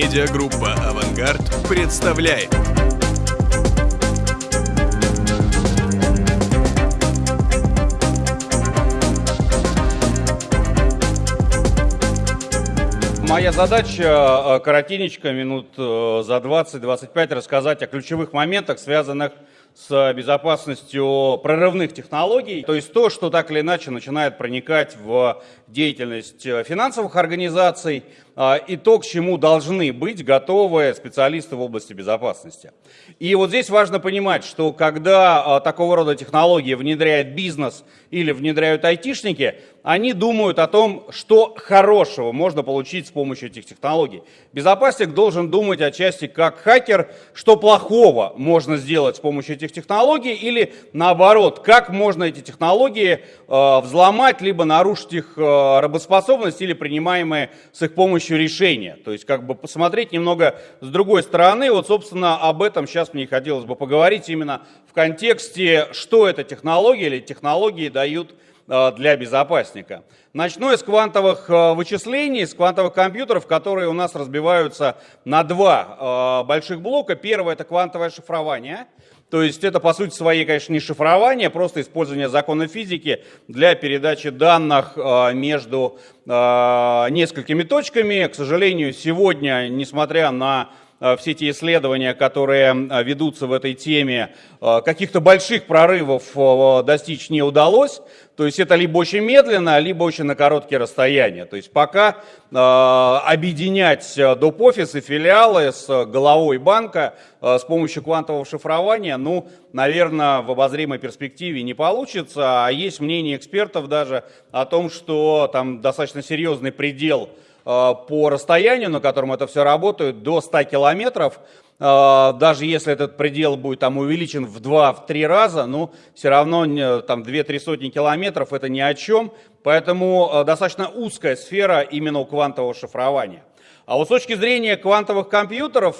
Медиагруппа «Авангард» представляет. Моя задача э, коротенечко, минут э, за 20-25, рассказать о ключевых моментах, связанных с безопасностью прорывных технологий, то есть то, что так или иначе начинает проникать в деятельность э, финансовых организаций и то, к чему должны быть готовы специалисты в области безопасности. И вот здесь важно понимать, что когда а, такого рода технологии внедряет бизнес или внедряют айтишники, они думают о том, что хорошего можно получить с помощью этих технологий. Безопасник должен думать отчасти как хакер, что плохого можно сделать с помощью этих технологий, или наоборот, как можно эти технологии э, взломать, либо нарушить их э, работоспособность или принимаемые с их помощью решения. То есть как бы посмотреть немного с другой стороны. Вот, собственно, об этом сейчас мне хотелось бы поговорить именно в контексте, что это технологии или технологии дают э, для безопасника. Начну с квантовых э, вычислений, с квантовых компьютеров, которые у нас разбиваются на два э, больших блока. Первое – это квантовое шифрование – то есть это, по сути своей, конечно, не шифрование, просто использование закона физики для передачи данных а, между а, несколькими точками. К сожалению, сегодня, несмотря на все те исследования, которые ведутся в этой теме, каких-то больших прорывов достичь не удалось. То есть это либо очень медленно, либо очень на короткие расстояния. То есть пока э, объединять доп-офисы, филиалы с головой банка э, с помощью квантового шифрования, ну, наверное, в обозримой перспективе не получится. А есть мнение экспертов даже о том, что там достаточно серьезный предел э, по расстоянию, на котором это все работает, до 100 километров. А, даже если этот предел будет там увеличен в 2-3 раза, ну, все равно там 2-3 сотни километров это ни о чем, поэтому а, достаточно узкая сфера именно у квантового шифрования. А вот с точки зрения квантовых компьютеров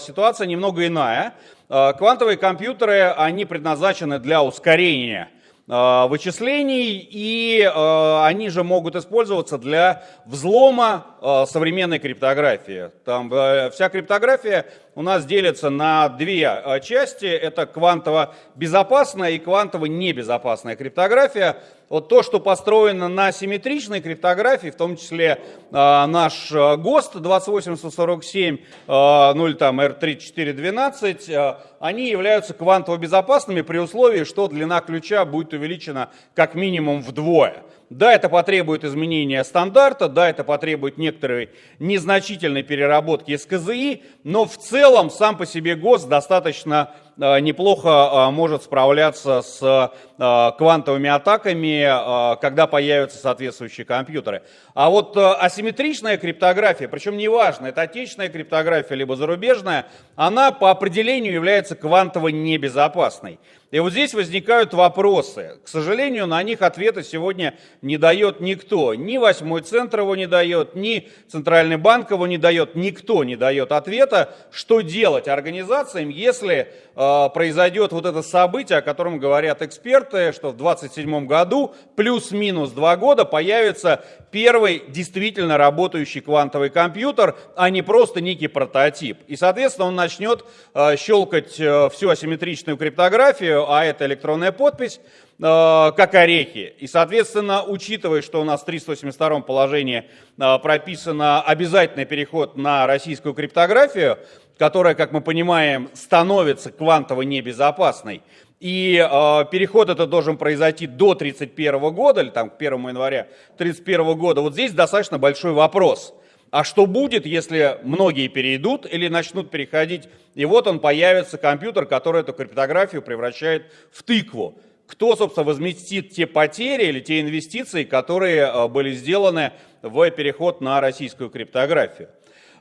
ситуация немного иная. Квантовые компьютеры, они предназначены для ускорения Э, вычислений, и э, они же могут использоваться для взлома э, современной криптографии. Там вся криптография у нас делится на две части. Это квантово-безопасная и квантово-небезопасная криптография. Вот то, что построено на симметричной криптографии, в том числе э, наш ГОСТ 28147, э, 0 там R3412, э, они являются квантово безопасными при условии, что длина ключа будет увеличена как минимум вдвое. Да, это потребует изменения стандарта, да, это потребует некоторой незначительной переработки СКЗИ, но в целом сам по себе ГОСТ достаточно неплохо э, может справляться с э, квантовыми атаками, когда появятся соответствующие компьютеры. А вот асимметричная криптография, причем неважно, это отечественная криптография либо зарубежная, она по определению является квантово небезопасной. И вот здесь возникают вопросы. К сожалению, на них ответа сегодня не дает никто. Ни восьмой центр его не дает, ни Центральный банк его не дает, никто не дает ответа, что делать организациям, если э, произойдет вот это событие, о котором говорят эксперты, что в 2027 году плюс-минус два года появится первый действительно работающий квантовый компьютер, а не просто некий прототип. И, соответственно, он начнет э, щелкать э, всю асимметричную криптографию, а это электронная подпись, э, как орехи. И, соответственно, учитывая, что у нас в 382 положении э, прописано обязательный переход на российскую криптографию, которая, как мы понимаем, становится квантово небезопасной, и э, переход это должен произойти до 31 года, или там к 1 января 31 года, вот здесь достаточно большой вопрос – а что будет, если многие перейдут или начнут переходить, и вот он появится компьютер, который эту криптографию превращает в тыкву. Кто, собственно, возместит те потери или те инвестиции, которые э, были сделаны в переход на российскую криптографию?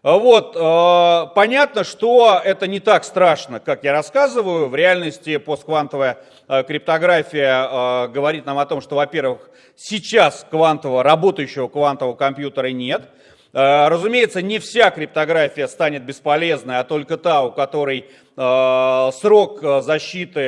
Вот, э, понятно, что это не так страшно, как я рассказываю. В реальности постквантовая э, криптография говорит нам о том, что, во-первых, сейчас квантового, работающего квантового компьютера нет – разумеется, не вся криптография станет бесполезной, а только та, у которой срок защиты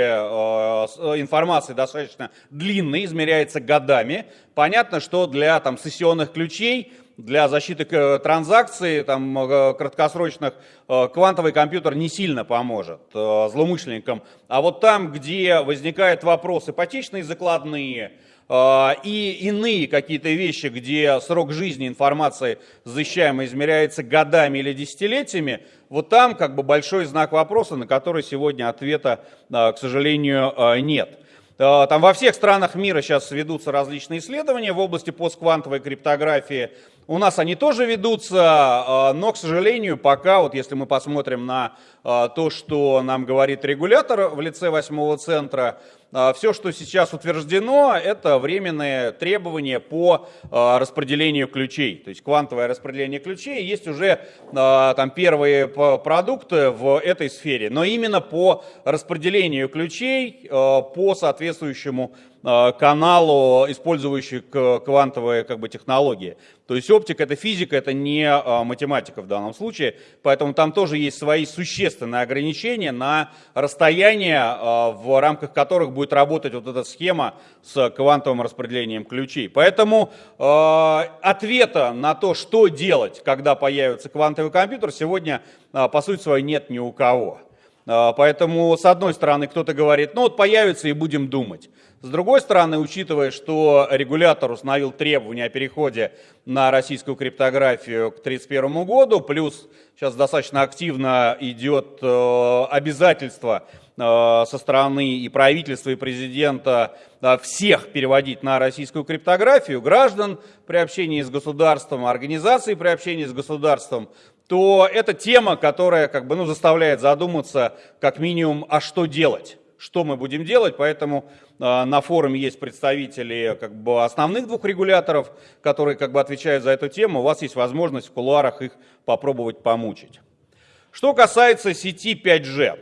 информации достаточно длинный, измеряется годами. Понятно, что для там, сессионных ключей для защиты транзакций, там, краткосрочных, квантовый компьютер не сильно поможет злоумышленникам. А вот там, где возникают вопросы ипотечные закладные, и иные какие-то вещи, где срок жизни информации защищаемой измеряется годами или десятилетиями, вот там как бы большой знак вопроса, на который сегодня ответа, к сожалению, нет. Э, там во всех странах мира сейчас ведутся различные исследования в области постквантовой криптографии. У нас они тоже ведутся, э, но, к сожалению, пока, вот если мы посмотрим на э, то, что нам говорит регулятор в лице восьмого центра, все, что сейчас утверждено, это временные требования по распределению ключей. То есть квантовое распределение ключей. Есть уже там первые продукты в этой сфере, но именно по распределению ключей, по соответствующему каналу, использующий квантовые как бы, технологии. То есть оптика это физика, это не э, математика в данном случае, поэтому там тоже есть свои существенные ограничения на расстояние, э, в рамках которых будет работать вот эта схема с квантовым распределением ключей. Поэтому ответа на то, что делать, когда появится квантовый компьютер, сегодня по сути своей нет ни у кого. Поэтому, с одной стороны, кто-то говорит, ну вот появится и будем думать. С другой стороны, учитывая, что регулятор установил требования о переходе на российскую криптографию к 1931 году, плюс сейчас достаточно активно идет э, обязательство э, со стороны и правительства, и президента э, всех переводить на российскую криптографию, граждан при общении с государством, организации при общении с государством, то это тема, которая как бы, ну, заставляет задуматься как минимум, а что делать что мы будем делать, поэтому э, на форуме есть представители как бы, основных двух регуляторов, которые как бы, отвечают за эту тему. У вас есть возможность в кулуарах их попробовать помучить. Что касается сети 5G.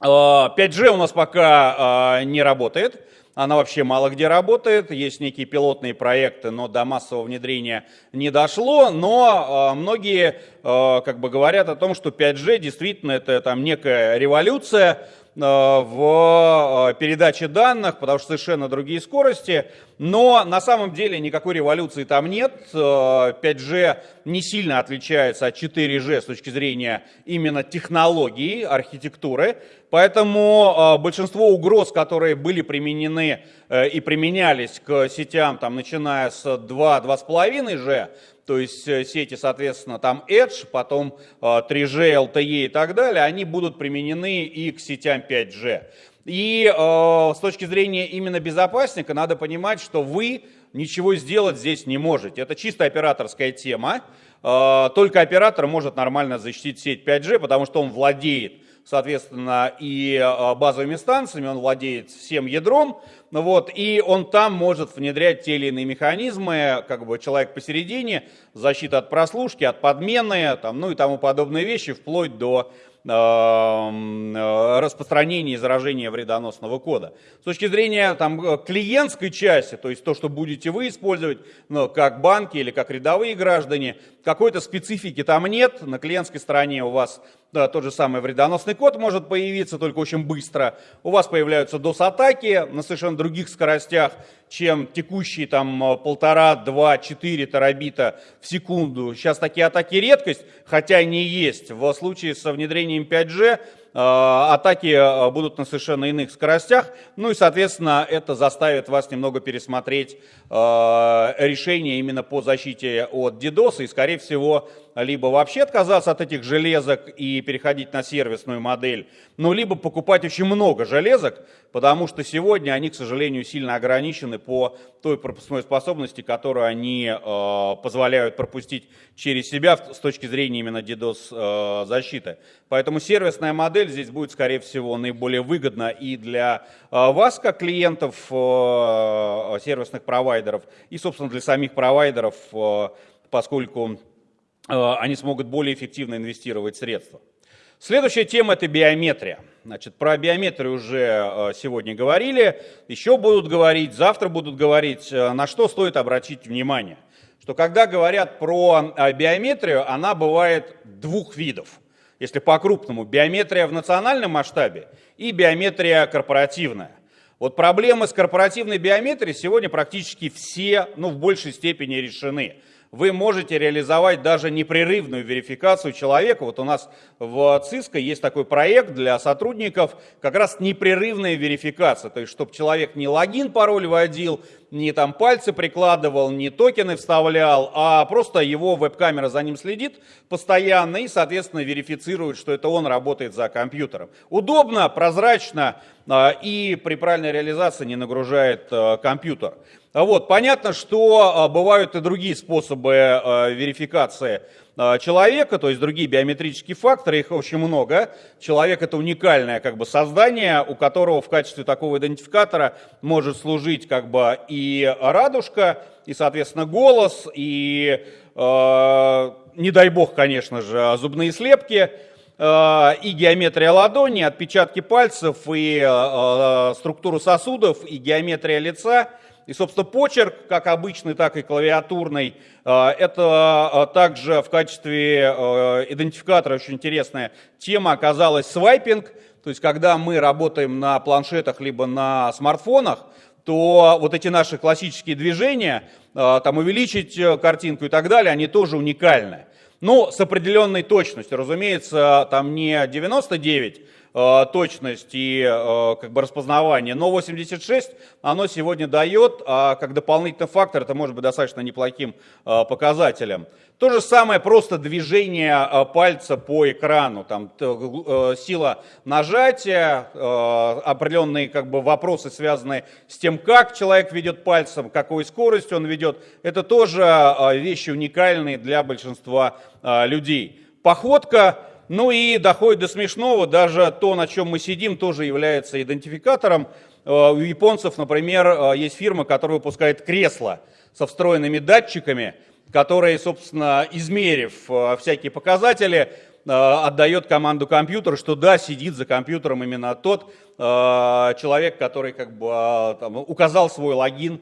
5G э, у нас пока э, не работает. Она вообще мало где работает, есть некие пилотные проекты, но до массового внедрения не дошло. Но многие как бы говорят о том, что 5G действительно это там некая революция, в э, передаче данных, потому что совершенно другие скорости. Но на самом деле никакой революции там нет. 5G э, не сильно отличается от 4G с точки зрения именно технологии, архитектуры. Поэтому большинство угроз, которые были применены и применялись к сетям, там, начиная с 2-2,5G, то есть э, сети, соответственно, там Edge, потом 3G, э, LTE и так далее, они будут применены и к сетям 5G. И э, с точки зрения именно безопасника надо понимать, что вы ничего сделать здесь не можете. Это чисто операторская тема. Э, только оператор может нормально защитить сеть 5G, потому что он владеет соответственно, и э, базовыми станциями, он владеет всем ядром, вот, и он там может внедрять те или иные механизмы, как бы человек посередине, защита от прослушки, от подмены, там, ну и тому подобные вещи, вплоть до Эм, э, распространения заражения вредоносного кода. С точки зрения там, э, клиентской части, то есть то, что будете вы использовать, ну, как банки или как рядовые граждане, какой-то специфики там нет. На клиентской стороне у вас да, тот же самый вредоносный код может появиться, только очень быстро. У вас появляются DOS-атаки на совершенно других скоростях, чем текущие там э, полтора, два, четыре терабита в секунду. Сейчас такие атаки редкость, хотя они есть. В случае со внедрением 5G Э, атаки э, будут на совершенно иных скоростях, ну и, соответственно, это заставит вас немного пересмотреть э, решение именно по защите от DDoS, и, скорее всего, либо вообще отказаться от этих железок и переходить на сервисную модель, ну, либо покупать очень много железок, потому что сегодня они, к сожалению, сильно ограничены по той пропускной способности, которую они э, позволяют пропустить через себя с точки зрения именно DDoS э. Поэтому сервисная модель здесь будет, скорее всего, наиболее выгодна и для э, вас, как клиентов сервисных провайдеров, и, собственно, для самих провайдеров, поскольку они смогут более эффективно инвестировать средства. Следующая тема – это биометрия. Значит, про биометрию уже э, сегодня говорили, еще будут говорить, завтра будут говорить. Э, на что стоит обратить внимание? Что когда говорят про э, биометрию, она бывает двух видов. Если по-крупному, биометрия в национальном масштабе и биометрия корпоративная. Вот проблемы с корпоративной биометрией сегодня практически все, ну, в большей степени решены. Вы можете реализовать даже непрерывную верификацию человека. Вот у нас в ЦИСКО есть такой проект для сотрудников, как раз непрерывная верификация. То есть, чтобы человек не логин, пароль вводил, не там пальцы прикладывал, не токены вставлял, а просто его веб-камера за ним следит постоянно и, соответственно, верифицирует, что это он работает за компьютером. Удобно, прозрачно а, и при правильной реализации не нагружает а, компьютер. Вот, понятно, что а, бывают и другие способы верификации человека, то есть другие биометрические факторы, их очень много. Человек это уникальное как бы создание, у которого в качестве такого идентификатора может служить как бы и радужка, и, соответственно, голос, и, э, не дай бог, конечно же, зубные слепки, и геометрия ладони, отпечатки пальцев, и э, структуру сосудов, и геометрия лица – и, собственно, почерк, как обычный, так и клавиатурный, э, это э, также в качестве э, идентификатора очень интересная тема оказалась свайпинг. То есть, когда мы работаем на планшетах либо на смартфонах, то вот эти наши классические движения, там увеличить картинку и так далее, они тоже уникальны. Но с определенной точностью, разумеется, там не 99 Э, точность и э, как бы распознавание, но 86 оно сегодня дает, а как дополнительный фактор это может быть достаточно неплохим э, показателем. То же самое просто движение пальца по экрану, там сила нажатия, определенные как бы вопросы, связанные с тем, как человек ведет пальцем, какой скоростью он ведет, это тоже вещи уникальные для большинства людей. Походка ну и доходит до смешного, даже то, на чем мы сидим, тоже является идентификатором. Э, у японцев, например, э, есть фирма, которая выпускает кресла со встроенными датчиками, которые, собственно, измерив э, всякие показатели, отдает команду компьютеру, что да, сидит за компьютером именно тот человек, который как бы там, указал свой логин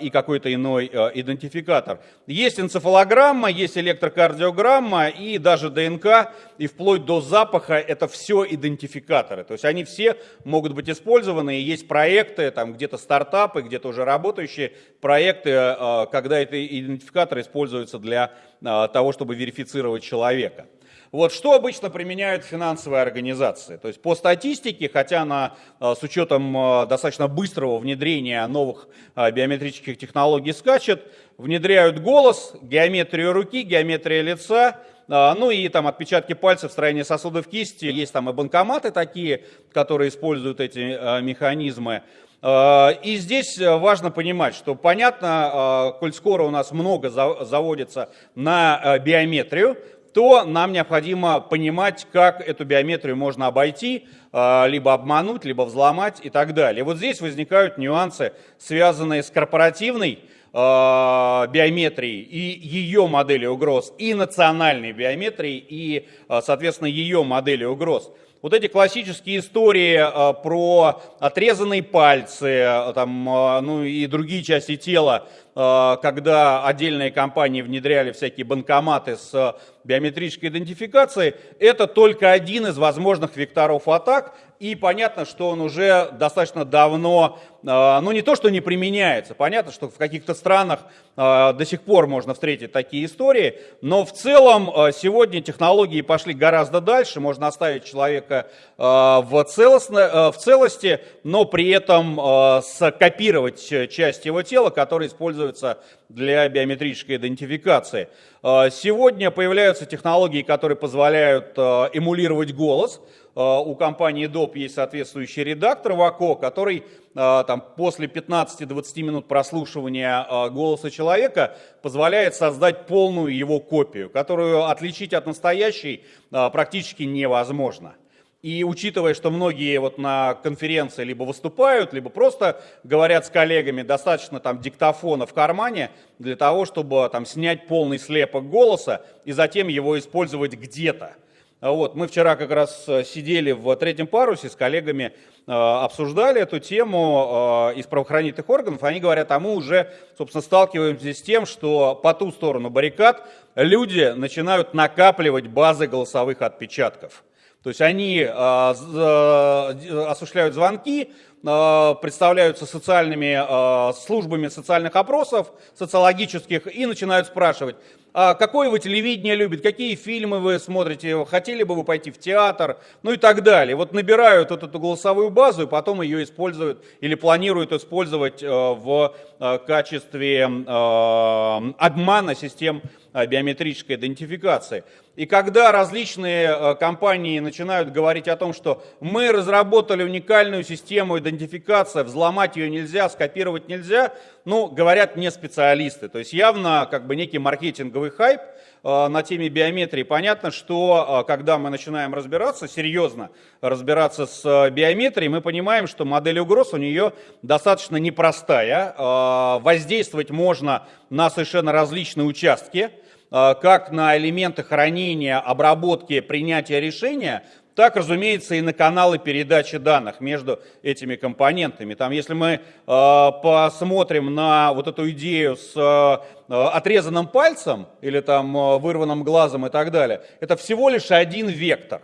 и какой-то иной а, идентификатор. Есть энцефалограмма, есть электрокардиограмма и даже ДНК, и вплоть до запаха это все идентификаторы. То есть они все могут быть использованы, и есть проекты, там где-то стартапы, где-то уже работающие проекты, а, когда эти идентификаторы используются для того, чтобы верифицировать человека. Вот что обычно применяют финансовые организации? То есть по статистике, хотя на, э, с учетом э, достаточно быстрого внедрения новых э, биометрических технологий скачет, внедряют голос, геометрию руки, геометрия лица, ну и там отпечатки пальцев, строение сосудов кисти. Есть там и банкоматы такие, которые используют эти механизмы. И здесь важно понимать, что понятно, коль скоро у нас много заводится на биометрию, то нам необходимо понимать, как эту биометрию можно обойти, а, либо обмануть, либо взломать и так далее. вот здесь возникают нюансы, связанные с корпоративной а, биометрией и ее моделью угроз, и национальной биометрией, и, а, соответственно, ее моделью угроз. Вот эти классические истории про отрезанные пальцы там, ну, и другие части тела, когда отдельные компании внедряли всякие банкоматы с биометрической идентификации, это только один из возможных векторов атак, и понятно, что он уже достаточно давно, а, ну не то, что не применяется, понятно, что в каких-то странах а, до сих пор можно встретить такие истории, но в целом а, сегодня технологии пошли гораздо дальше, можно оставить человека в, целостно, в целости, но при этом скопировать часть его тела, которая используется для биометрической идентификации. Сегодня появляются технологии, которые позволяют эмулировать голос, Э, у компании DOP есть соответствующий редактор ВАКО, который э, там, после 15-20 минут прослушивания э, голоса человека позволяет создать полную его копию, которую отличить от настоящей практически невозможно. И учитывая, что многие вот на конференции либо выступают, либо просто говорят с коллегами, достаточно там диктофона в кармане для того, чтобы там снять полный слепок голоса и затем его использовать где-то. А вот, мы вчера как раз э, сидели в третьем парусе с коллегами, э, обсуждали эту тему э, из правоохранительных органов. Они говорят, а мы уже, собственно, сталкиваемся с тем, что по ту сторону баррикад люди начинают накапливать базы голосовых отпечатков. То есть они осуществляют звонки, представляются социальными службами социальных опросов, социологических, и начинают спрашивать, а какое вы телевидение любите, какие фильмы вы смотрите, хотели бы вы пойти в театр, ну и так далее. Вот набирают вот эту голосовую базу и потом ее используют или планируют использовать э, в э, качестве э, обмана систем биометрической идентификации. И когда различные компании начинают говорить о том, что мы разработали уникальную систему идентификации, взломать ее нельзя, скопировать нельзя, ну, говорят не специалисты. То есть явно как бы некий маркетинговый хайп э, на теме биометрии. Понятно, что э, когда мы начинаем разбираться, серьезно разбираться с э, биометрией, мы понимаем, что модель угроз у нее достаточно непростая. Воздействовать можно на совершенно различные участки, как на элементы хранения, обработки, принятия решения, так, разумеется, и на каналы передачи данных между этими компонентами. Там, если мы э, посмотрим на вот эту идею с э, отрезанным пальцем или там э, вырванным глазом и так далее, это всего лишь один вектор.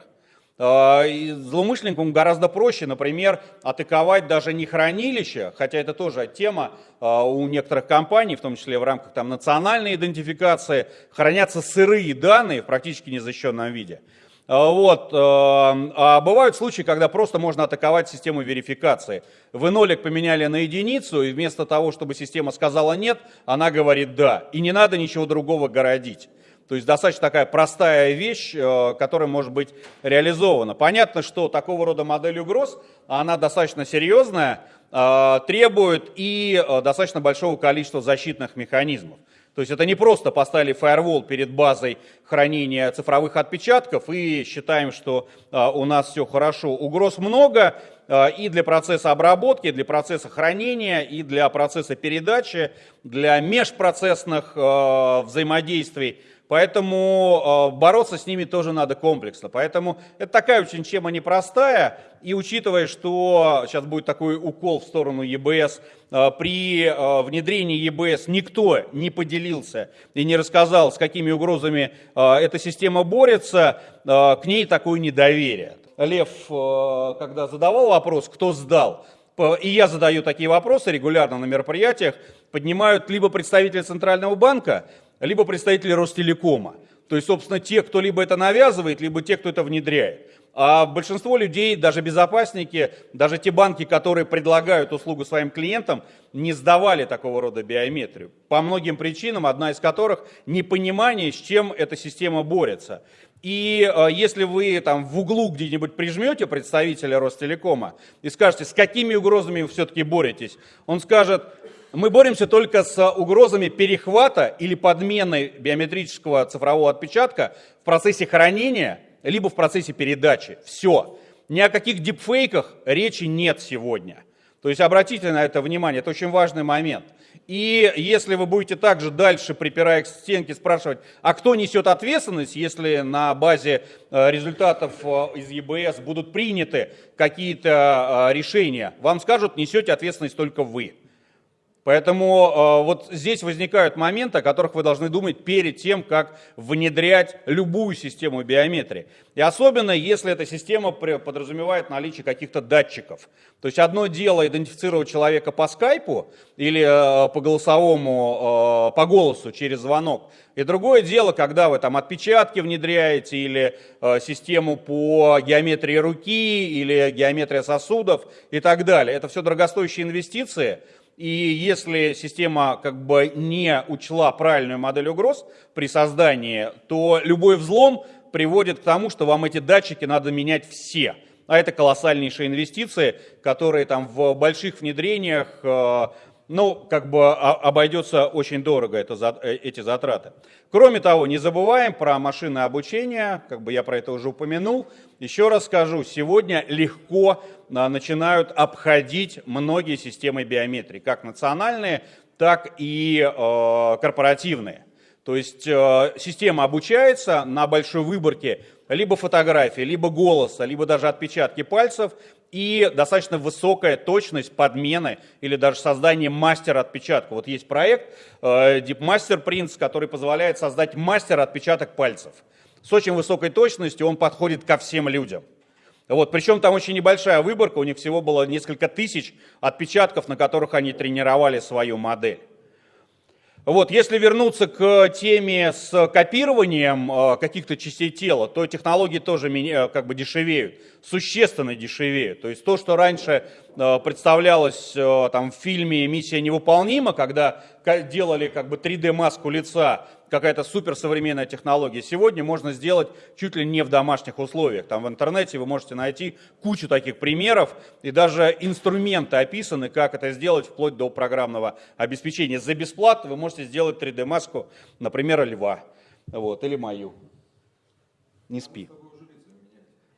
Э, и злоумышленникам гораздо проще, например, атаковать даже не хранилище, хотя это тоже тема э, у некоторых компаний, в том числе в рамках там, национальной идентификации, хранятся сырые данные в практически незащищенном виде. А, вот. Э, а бывают случаи, когда просто можно атаковать систему верификации. Вы нолик поменяли на единицу, и вместо того, чтобы система сказала нет, она говорит да. И не надо ничего другого городить. То есть достаточно такая простая вещь, э, которая может быть реализована. Понятно, что такого рода модель угроз, она достаточно серьезная, э, требует и достаточно большого количества защитных механизмов. То есть это не просто поставили фаервол перед базой хранения цифровых отпечатков и считаем, что а, у нас все хорошо. Угроз много а, и для процесса обработки, и для процесса хранения, и для процесса передачи, для межпроцессных а, взаимодействий. Поэтому э, бороться с ними тоже надо комплексно. Поэтому это такая очень тема непростая. И учитывая, что сейчас будет такой укол в сторону ЕБС, э, при э, внедрении ЕБС никто не поделился и не рассказал, с какими угрозами эта система борется, к ней такое недоверие. Лев, когда задавал вопрос, кто сдал, и я задаю такие вопросы регулярно на мероприятиях, поднимают либо представители Центрального банка, либо представители Ростелекома. То есть, собственно, те, кто либо это навязывает, либо те, кто это внедряет. А большинство людей, даже безопасники, даже те банки, которые предлагают услугу своим клиентам, не сдавали такого рода биометрию. По многим причинам, одна из которых непонимание, с чем эта система борется. И э, если вы там в углу где-нибудь прижмете представителя Ростелекома и скажете, с какими угрозами вы все-таки боретесь, он скажет, мы боремся только с угрозами перехвата или подмены биометрического цифрового отпечатка в процессе хранения, либо в процессе передачи. Все. Ни о каких дипфейках речи нет сегодня. То есть обратите на это внимание, это очень важный момент. И если вы будете также дальше, припирая к стенке, спрашивать, а кто несет ответственность, если на базе э, результатов э, из ЕБС будут приняты какие-то э, решения, вам скажут, несете ответственность только вы. Поэтому э, вот здесь возникают моменты, о которых вы должны думать перед тем, как внедрять любую систему биометрии. И особенно, если эта система подразумевает наличие каких-то датчиков. То есть одно дело идентифицировать человека по скайпу или э, по голосовому, э, по голосу через звонок. И другое дело, когда вы там отпечатки внедряете или э, систему по геометрии руки или геометрия сосудов и так далее. Это все дорогостоящие инвестиции. И если система как бы не учла правильную модель угроз при создании, то любой взлом приводит к тому, что вам эти датчики надо менять все. А это колоссальнейшие инвестиции, которые там в больших внедрениях э, ну, как бы обойдется очень дорого это, э, эти затраты. Кроме того, не забываем про машинное обучение, как бы я про это уже упомянул. Еще раз скажу, сегодня легко а, начинают обходить многие системы биометрии, как национальные, так и э, корпоративные. То есть э, система обучается на большой выборке либо фотографии, либо голоса, либо даже отпечатки пальцев, и достаточно высокая точность подмены или даже создания мастера отпечатка. Вот есть проект э, Deep Master Prints, который позволяет создать мастер отпечаток пальцев. С очень высокой точностью он подходит ко всем людям. Вот, причем там очень небольшая выборка, у них всего было несколько тысяч отпечатков, на которых они тренировали свою модель. Вот, если вернуться к теме с копированием э, каких-то частей тела, то технологии тоже э, как бы дешевеют, существенно дешевеют. То есть то, что раньше э, представлялось там, в фильме «Миссия невыполнима», когда делали как бы 3D-маску лица, какая-то суперсовременная технология. Сегодня можно сделать чуть ли не в домашних условиях. Там в интернете вы можете найти кучу таких примеров, и даже инструменты описаны, как это сделать, вплоть до программного обеспечения. За бесплатно вы можете сделать 3D-маску, например, льва, вот, или мою. Не спи.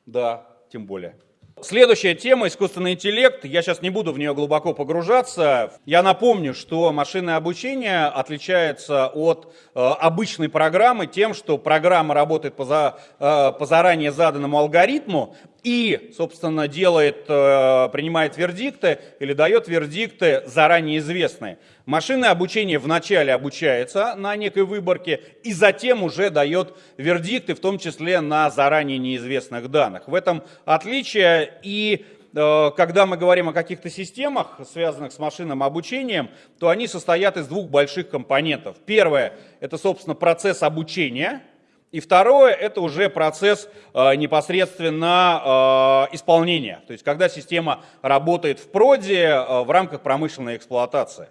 Да, тем более. Следующая тема – искусственный интеллект. Я сейчас не буду в нее глубоко погружаться. Я напомню, что машинное обучение отличается от э, обычной программы тем, что программа работает по, за, э, по заранее заданному алгоритму, и, собственно, делает, э, принимает вердикты или дает вердикты заранее известные. Машинное обучение вначале обучается на некой выборке и затем уже дает вердикты, в том числе на заранее неизвестных данных. В этом отличие и э, когда мы говорим о каких-то системах, связанных с машинным обучением, то они состоят из двух больших компонентов. Первое – это, собственно, процесс обучения – и второе, это уже процесс э, непосредственно э, исполнения, то есть когда система работает в проде э, в рамках промышленной эксплуатации.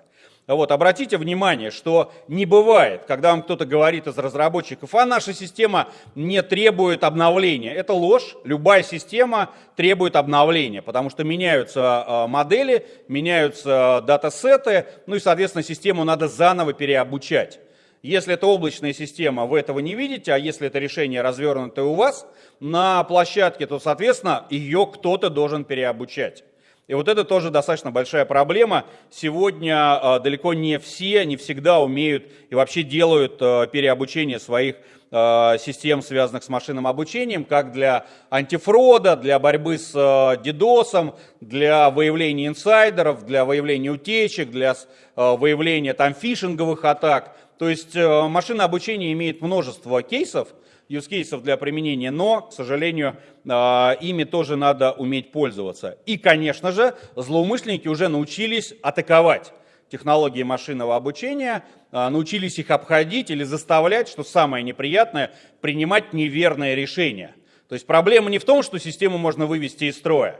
Вот, обратите внимание, что не бывает, когда вам кто-то говорит из разработчиков, а наша система не требует обновления. Это ложь, любая система требует обновления, потому что меняются модели, меняются датасеты, ну и, соответственно, систему надо заново переобучать. Если это облачная система, вы этого не видите, а если это решение развернутое у вас на площадке, то, соответственно, ее кто-то должен переобучать. И вот это тоже достаточно большая проблема. Сегодня э, далеко не все, не всегда умеют и вообще делают э, переобучение своих э, систем, связанных с машинным обучением, как для антифрода, для борьбы с DDoS, для выявления инсайдеров, для выявления утечек, для выявления там фишинговых атак. То есть э, машинное обучение имеет множество кейсов, use кейсов для применения, но, к сожалению, э, ими тоже надо уметь пользоваться. И, конечно же, злоумышленники уже научились атаковать технологии машинного обучения, э, научились их обходить или заставлять, что самое неприятное, принимать неверное решение. То есть проблема не в том, что систему можно вывести из строя,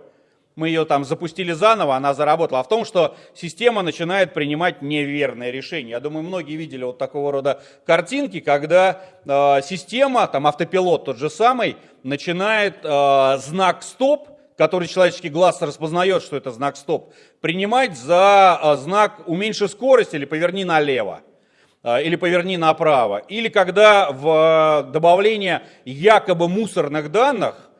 мы ее там запустили заново, она заработала, а в том, что система начинает принимать неверные решения. Я думаю, многие видели вот такого рода картинки, когда э, система, там автопилот тот же самый, начинает э, знак стоп, который человеческий глаз распознает, что это знак стоп, принимать за э, знак уменьши скорость или поверни налево э, или поверни направо. Или когда в добавление якобы мусорных данных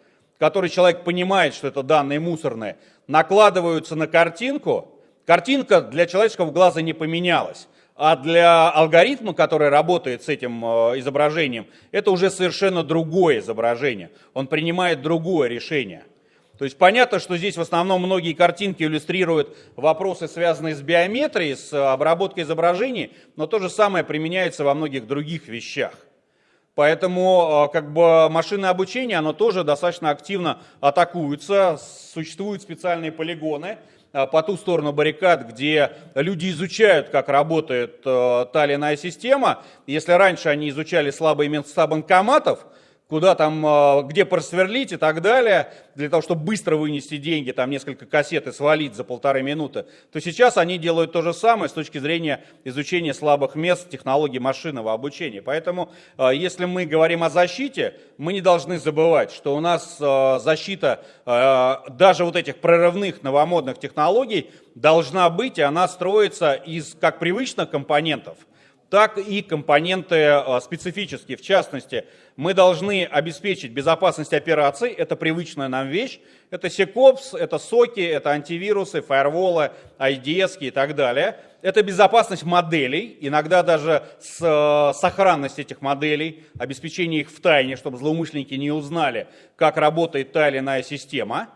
который человек понимает, что это данные мусорные, накладываются на картинку, картинка для человеческого глаза не поменялась. А для алгоритма, который работает с этим э, изображением, это уже совершенно другое изображение. Он принимает другое решение. То есть понятно, что здесь в основном многие картинки иллюстрируют вопросы, связанные с биометрией, с обработкой изображений, но то же самое применяется во многих других вещах. Поэтому как бы машинное обучение, оно тоже достаточно активно атакуется. Существуют специальные полигоны по ту сторону баррикад, где люди изучают, как работает та или иная система. Если раньше они изучали слабые места банкоматов, куда там, а, где просверлить и так далее, для того, чтобы быстро вынести деньги, там несколько кассет и свалить за полторы минуты, то сейчас они делают то же самое с точки зрения изучения слабых мест технологий машинного обучения. Поэтому, а, если мы говорим о защите, мы не должны забывать, что у нас а, защита даже вот этих прорывных новомодных технологий должна быть, и она строится из как привычных компонентов – так и компоненты э, специфические. В частности, мы должны обеспечить безопасность операций, это привычная нам вещь, это SecOps, это соки, это антивирусы, фаерволы, IDS и так далее. Это безопасность моделей, иногда даже с, э, сохранность этих моделей, обеспечение их в тайне, чтобы злоумышленники не узнали, как работает та или иная система.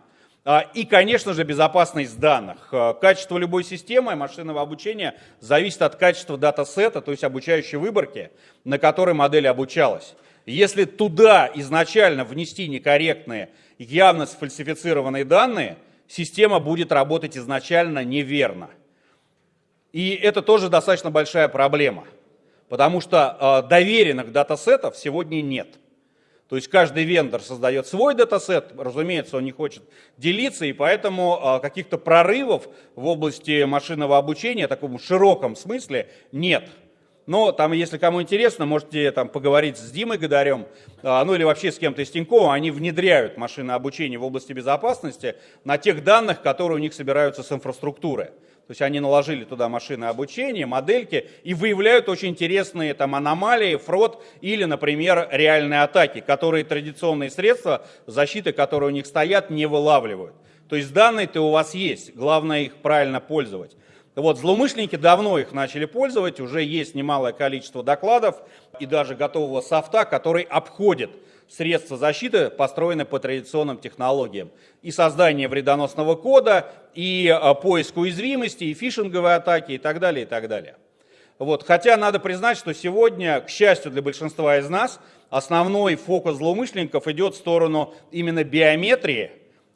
А, и, конечно же, безопасность данных. А, качество любой системы машинного обучения зависит от качества датасета, то есть обучающей выборки, на которой модель обучалась. Если туда изначально внести некорректные явно сфальсифицированные данные, система будет работать изначально неверно. И это тоже достаточно большая проблема, потому что э, доверенных датасетов сегодня нет. То есть каждый вендор создает свой датасет, разумеется, он не хочет делиться, и поэтому э, каких-то прорывов в области машинного обучения в таком широком смысле нет. Но там, если кому интересно, можете там поговорить с Димой Гадарем, а, ну или вообще с кем-то из Тинькова, они внедряют машинное обучение в области безопасности на тех данных, которые у них собираются с инфраструктуры. То есть они наложили туда машины обучения, модельки и выявляют очень интересные там аномалии, фрод или, например, реальные атаки, которые традиционные средства защиты, которые у них стоят, не вылавливают. То есть данные-то у вас есть, главное их правильно пользовать. Вот, злоумышленники давно их начали пользовать, уже есть немалое количество докладов и даже готового софта, который обходит средства защиты, построенные по традиционным технологиям. И создание вредоносного кода, и а, поиск уязвимости, и фишинговые атаки, и так далее, и так далее. Вот. Хотя надо признать, что сегодня, к счастью для большинства из нас, основной фокус злоумышленников идет в сторону именно биометрии,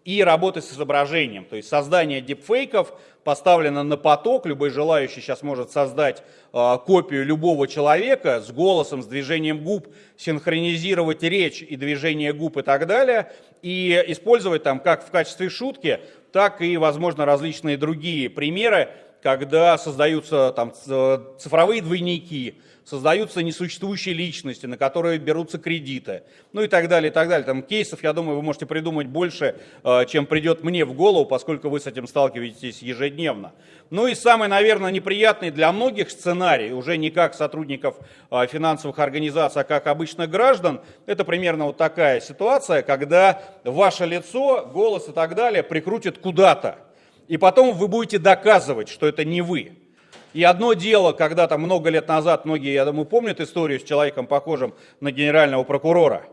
и работы с изображением. То есть создание дипфейков поставлено на поток. Любой желающий сейчас может создать э, копию любого человека с голосом, с движением губ, синхронизировать речь и движение губ и так далее. И использовать там как в качестве шутки, так и, возможно, различные другие примеры, когда создаются там цифровые двойники, создаются несуществующие личности, на которые берутся кредиты, ну и так далее, и так далее. Там кейсов, я думаю, вы можете придумать больше, э, чем придет мне в голову, поскольку вы с этим сталкиваетесь ежедневно. Ну и самый, наверное, неприятный для многих сценарий, уже не как сотрудников э, финансовых организаций, а как обычных граждан, это примерно вот такая ситуация, когда ваше лицо, голос и так далее прикрутят куда-то. И потом вы будете доказывать, что это не вы. И одно дело, когда там много лет назад, многие, я думаю, помнят историю с человеком, похожим на генерального прокурора.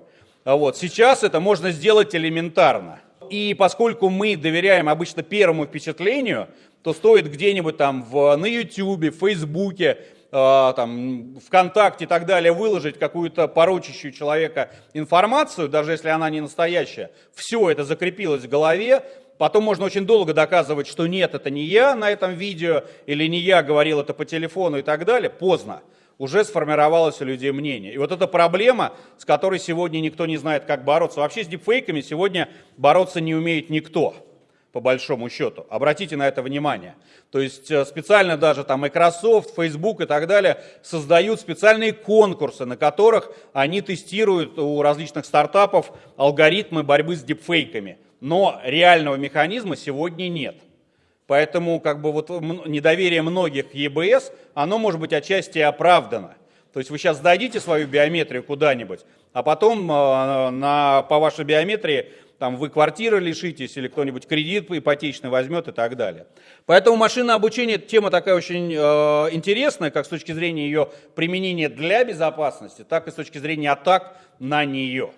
А вот. Сейчас это можно сделать элементарно. И поскольку мы доверяем обычно первому впечатлению, то стоит где-нибудь там в, на YouTube, в Фейсбуке, э, там, ВКонтакте и так далее выложить какую-то порочащую человека информацию, даже если она не настоящая, все это закрепилось в голове, Потом можно очень долго доказывать, что нет, это не я на этом видео, или не я говорил это по телефону и так далее. Поздно. Уже сформировалось у людей мнение. И вот эта проблема, с которой сегодня никто не знает, как бороться. Вообще с дипфейками сегодня бороться не умеет никто, по большому счету. Обратите на это внимание. То есть э, специально даже там Microsoft, Facebook и так далее создают специальные конкурсы, на которых они тестируют у различных стартапов алгоритмы борьбы с дипфейками но реального механизма сегодня нет. Поэтому как бы вот недоверие многих ЕБС, оно может быть отчасти оправдано. То есть вы сейчас сдадите свою биометрию куда-нибудь, а потом э, на, по вашей биометрии там, вы квартиры лишитесь или кто-нибудь кредит ипотечный возьмет и так далее. Поэтому машинное обучение тема такая очень э, интересная, как с точки зрения ее применения для безопасности, так и с точки зрения атак на нее.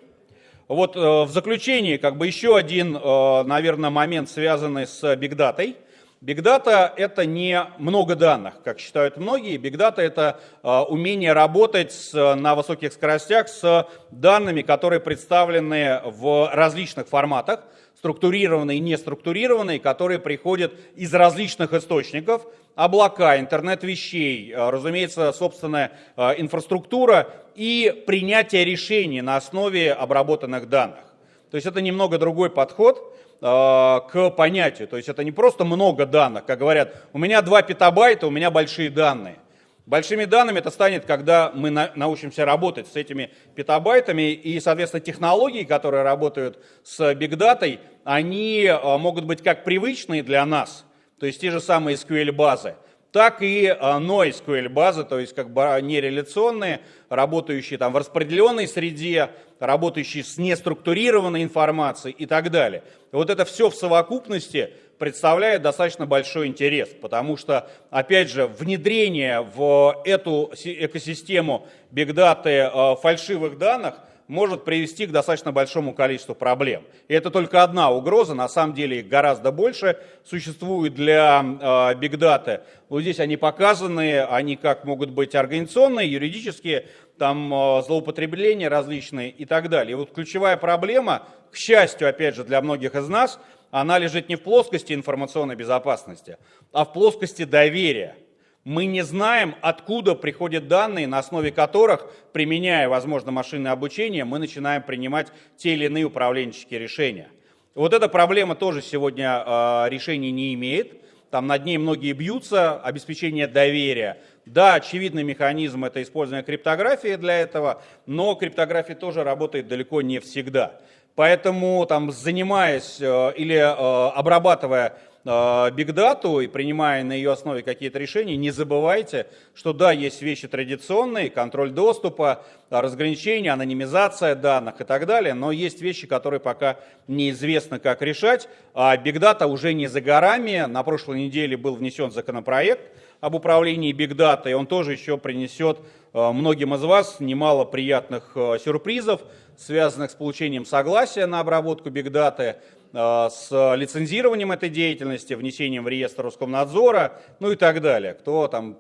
Вот э, в заключении как бы еще один, э, наверное, момент, связанный с бигдатой. Бигдата – это не много данных, как считают многие. Бигдата – это э, умение работать с, на высоких скоростях с данными, которые представлены в различных форматах, структурированные и неструктурированные, которые приходят из различных источников, облака, интернет вещей, разумеется, собственная инфраструктура и принятие решений на основе обработанных данных. То есть это немного другой подход э, к понятию. То есть это не просто много данных, как говорят, у меня 2 петабайта, у меня большие данные. Большими данными это станет, когда мы на, научимся работать с этими петабайтами, и, соответственно, технологии, которые работают с бигдатой, они э, могут быть как привычные для нас, то есть те же самые SQL-базы, так и NoSQL базы, то есть как бы нереляционные, работающие там в распределенной среде, работающие с неструктурированной информацией и так далее. И вот это все в совокупности представляет достаточно большой интерес, потому что, опять же, внедрение в эту экосистему бигдаты фальшивых данных – может привести к достаточно большому количеству проблем. И это только одна угроза, на самом деле их гораздо больше существует для бигдаты. Вот здесь они показаны, они как могут быть организационные, юридические там э, злоупотребления различные и так далее. И вот ключевая проблема, к счастью, опять же, для многих из нас, она лежит не в плоскости информационной безопасности, а в плоскости доверия. Мы не знаем, откуда приходят данные, на основе которых, применяя, возможно, машинное обучение, мы начинаем принимать те или иные управленческие решения. Вот эта проблема тоже сегодня э, решения не имеет. Там над ней многие бьются, обеспечение доверия. Да, очевидный механизм – это использование криптографии для этого, но криптография тоже работает далеко не всегда. Поэтому, там, занимаясь э, или э, обрабатывая бигдату и принимая на ее основе какие-то решения, не забывайте, что да, есть вещи традиционные, контроль доступа, разграничение, анонимизация данных и так далее, но есть вещи, которые пока неизвестно, как решать. А бигдата уже не за горами. На прошлой неделе был внесен законопроект об управлении бигдатой, он тоже еще принесет многим из вас немало приятных сюрпризов, связанных с получением согласия на обработку бигдаты, Э, с лицензированием этой деятельности, внесением в реестр Роскомнадзора, ну и так далее. Кто там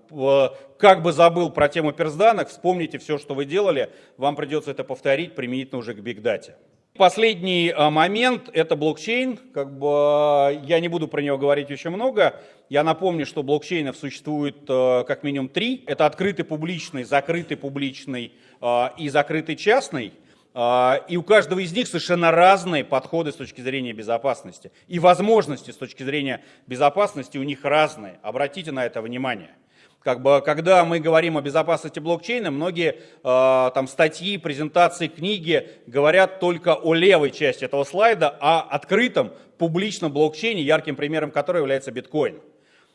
как бы забыл про тему персданных, вспомните все, что вы делали, вам придется это повторить применительно уже к бигдате. Последний э, момент – это блокчейн. Как бы, э, я не буду про него говорить очень много. Я напомню, что блокчейнов существует как минимум три. Это открытый публичный, закрытый публичный и закрытый частный – а, и у каждого из них совершенно разные подходы с точки зрения безопасности. И возможности с точки зрения безопасности у них разные. Обратите на это внимание. Как бы, когда мы говорим о безопасности блокчейна, многие э, там, статьи, презентации, книги говорят только о левой части этого слайда, о открытом публичном блокчейне, ярким примером которого является биткоин.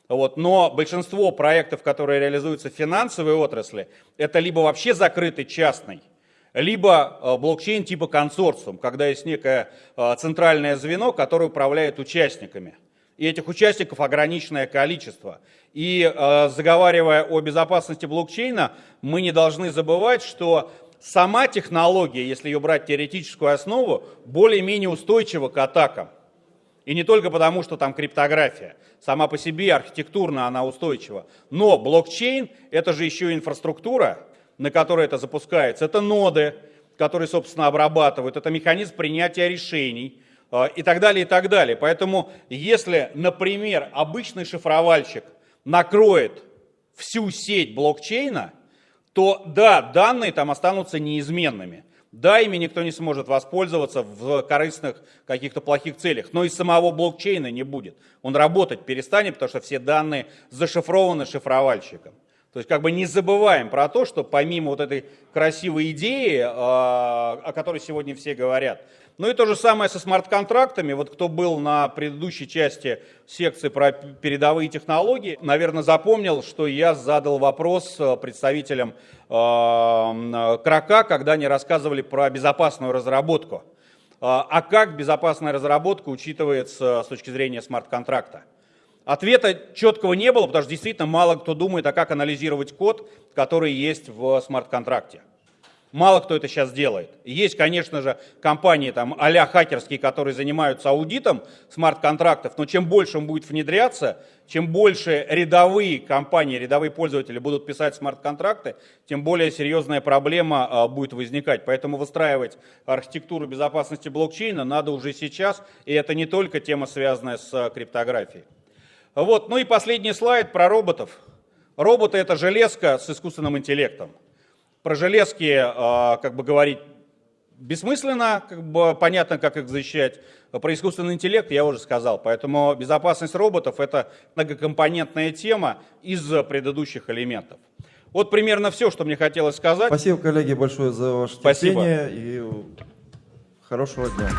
Вот. Но большинство проектов, которые реализуются в финансовой отрасли, это либо вообще закрытый частный, либо э, блокчейн типа консорциум, когда есть некое э, центральное звено, которое управляет участниками. И этих участников ограниченное количество. И э, заговаривая о безопасности блокчейна, мы не должны забывать, что сама технология, если ее брать теоретическую основу, более-менее устойчива к атакам. И не только потому, что там криптография. Сама по себе архитектурно она устойчива. Но блокчейн – это же еще инфраструктура, на которой это запускается, это ноды, которые, собственно, обрабатывают, это механизм принятия решений э, и так далее, и так далее. Поэтому, если, например, обычный шифровальщик накроет всю сеть блокчейна, то да, данные там останутся неизменными. Да, ими никто не сможет воспользоваться в корыстных каких-то плохих целях, но и самого блокчейна не будет. Он работать перестанет, потому что все данные зашифрованы шифровальщиком. То есть как бы не забываем про то, что помимо вот этой красивой идеи, а, о которой сегодня все говорят, ну и то же самое со смарт-контрактами. Вот кто был на предыдущей части секции про передовые технологии, наверное, запомнил, что я задал вопрос э, представителям э, Крака, когда они рассказывали про безопасную разработку. А, а как безопасная разработка учитывается с точки зрения смарт-контракта? Ответа четкого не было, потому что действительно мало кто думает, а как анализировать код, который есть в смарт-контракте. Мало кто это сейчас делает. Есть, конечно же, компании там а хакерские, которые занимаются аудитом смарт-контрактов, но чем больше он будет внедряться, чем больше рядовые компании, рядовые пользователи будут писать смарт-контракты, тем более серьезная проблема а, будет возникать. Поэтому выстраивать архитектуру безопасности блокчейна надо уже сейчас, и это не только тема, связанная с криптографией. Вот, ну и последний слайд про роботов. Роботы это железка с искусственным интеллектом. Про железки, э, как бы говорить, бессмысленно, как бы понятно, как их защищать. Про искусственный интеллект я уже сказал, поэтому безопасность роботов это многокомпонентная тема из предыдущих элементов. Вот примерно все, что мне хотелось сказать. Спасибо, коллеги, большое за ваше Спасибо. терпение и хорошего дня.